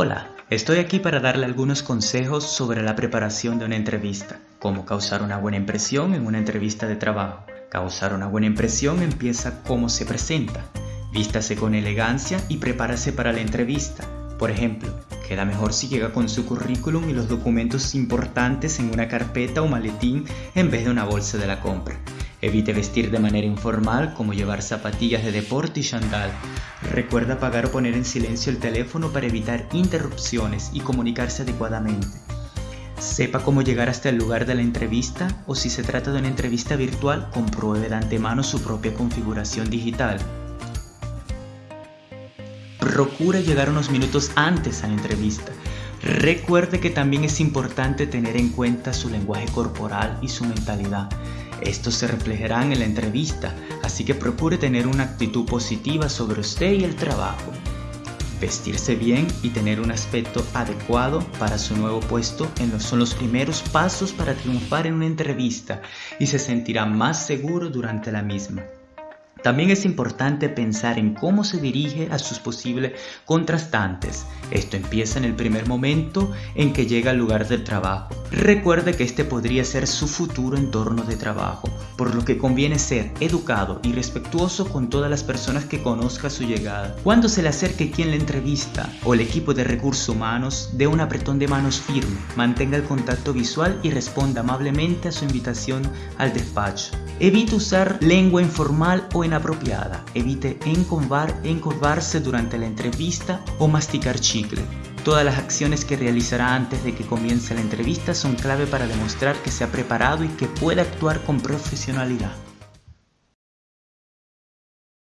Hola, estoy aquí para darle algunos consejos sobre la preparación de una entrevista. Cómo causar una buena impresión en una entrevista de trabajo. Causar una buena impresión empieza cómo se presenta. Vístase con elegancia y prepárase para la entrevista. Por ejemplo, queda mejor si llega con su currículum y los documentos importantes en una carpeta o maletín en vez de una bolsa de la compra. Evite vestir de manera informal como llevar zapatillas de deporte y chandal. Recuerda apagar o poner en silencio el teléfono para evitar interrupciones y comunicarse adecuadamente. Sepa cómo llegar hasta el lugar de la entrevista o si se trata de una entrevista virtual, compruebe de antemano su propia configuración digital. Procure llegar unos minutos antes a la entrevista. Recuerde que también es importante tener en cuenta su lenguaje corporal y su mentalidad. Estos se reflejarán en la entrevista, así que procure tener una actitud positiva sobre usted y el trabajo. Vestirse bien y tener un aspecto adecuado para su nuevo puesto son los primeros pasos para triunfar en una entrevista y se sentirá más seguro durante la misma. También es importante pensar en cómo se dirige a sus posibles contrastantes. Esto empieza en el primer momento en que llega al lugar del trabajo. Recuerde que este podría ser su futuro entorno de trabajo, por lo que conviene ser educado y respetuoso con todas las personas que conozca su llegada. Cuando se le acerque quien le entrevista o el equipo de recursos humanos, dé un apretón de manos firme, mantenga el contacto visual y responda amablemente a su invitación al despacho. Evite usar lengua informal o inapropiada. Evite encorvarse durante la entrevista o masticar chicle. Todas las acciones que realizará antes de que comience la entrevista son clave para demostrar que se ha preparado y que puede actuar con profesionalidad.